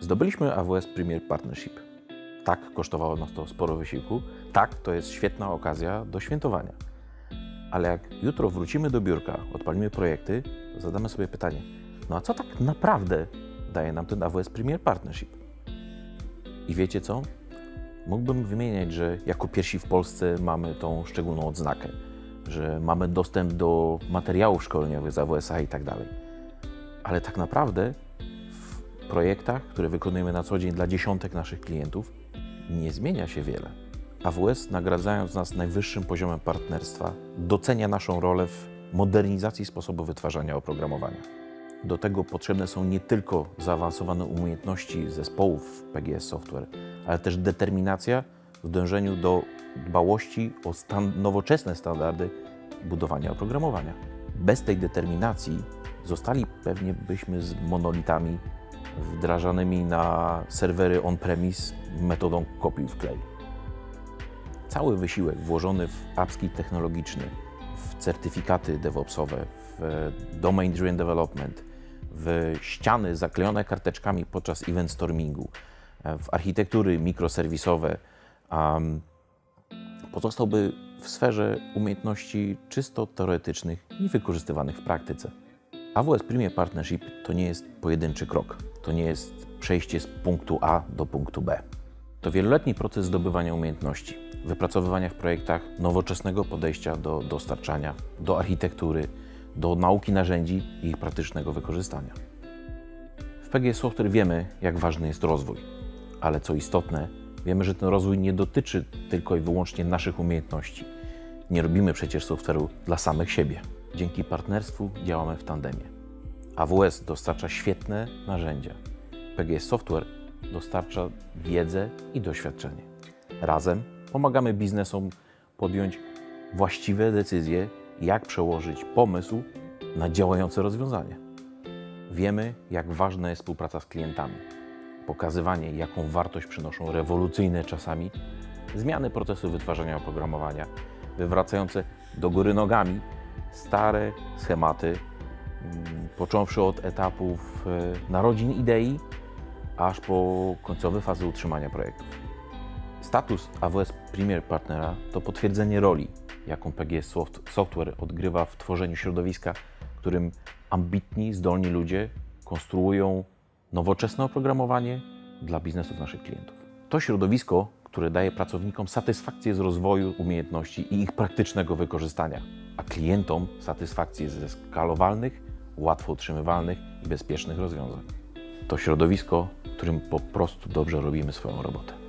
Zdobyliśmy AWS Premier Partnership. Tak, kosztowało nas to sporo wysiłku. Tak, to jest świetna okazja do świętowania. Ale jak jutro wrócimy do biurka, odpalimy projekty, zadamy sobie pytanie, no a co tak naprawdę daje nam ten AWS Premier Partnership? I wiecie co? Mógłbym wymieniać, że jako pierwsi w Polsce mamy tą szczególną odznakę, że mamy dostęp do materiałów szkoleniowych z AWS-a i tak dalej. Ale tak naprawdę projektach, które wykonujemy na co dzień dla dziesiątek naszych klientów, nie zmienia się wiele. AWS, nagradzając nas najwyższym poziomem partnerstwa, docenia naszą rolę w modernizacji sposobu wytwarzania oprogramowania. Do tego potrzebne są nie tylko zaawansowane umiejętności zespołów PGS Software, ale też determinacja w dążeniu do dbałości o stan, nowoczesne standardy budowania oprogramowania. Bez tej determinacji zostali pewnie byśmy z monolitami wdrażanymi na serwery on-premise metodą kopiuj wklej. Cały wysiłek włożony w upskill technologiczny, w certyfikaty DevOpsowe, w domain driven development, w ściany zaklejone karteczkami podczas event stormingu, w architektury mikroserwisowe, um, pozostałby w sferze umiejętności czysto teoretycznych i wykorzystywanych w praktyce. AWS Premier Partnership to nie jest pojedynczy krok, to nie jest przejście z punktu A do punktu B. To wieloletni proces zdobywania umiejętności, wypracowywania w projektach nowoczesnego podejścia do dostarczania, do architektury, do nauki narzędzi i ich praktycznego wykorzystania. W PGS Software wiemy, jak ważny jest rozwój, ale co istotne, wiemy, że ten rozwój nie dotyczy tylko i wyłącznie naszych umiejętności. Nie robimy przecież software'u dla samych siebie. Dzięki partnerstwu działamy w tandemie. AWS dostarcza świetne narzędzia. PGS Software dostarcza wiedzę i doświadczenie. Razem pomagamy biznesom podjąć właściwe decyzje, jak przełożyć pomysł na działające rozwiązanie. Wiemy, jak ważna jest współpraca z klientami, pokazywanie, jaką wartość przynoszą rewolucyjne czasami zmiany procesu wytwarzania oprogramowania, wywracające do góry nogami stare schematy, mm, począwszy od etapów e, narodzin idei, aż po końcowe fazy utrzymania projektów. Status AWS Premier Partnera to potwierdzenie roli, jaką PGS Soft- Software odgrywa w tworzeniu środowiska, w którym ambitni, zdolni ludzie konstruują nowoczesne oprogramowanie dla biznesów naszych klientów. To środowisko, które daje pracownikom satysfakcję z rozwoju umiejętności i ich praktycznego wykorzystania, a klientom satysfakcję ze skalowalnych, łatwo utrzymywalnych i bezpiecznych rozwiązań. To środowisko, w którym po prostu dobrze robimy swoją robotę.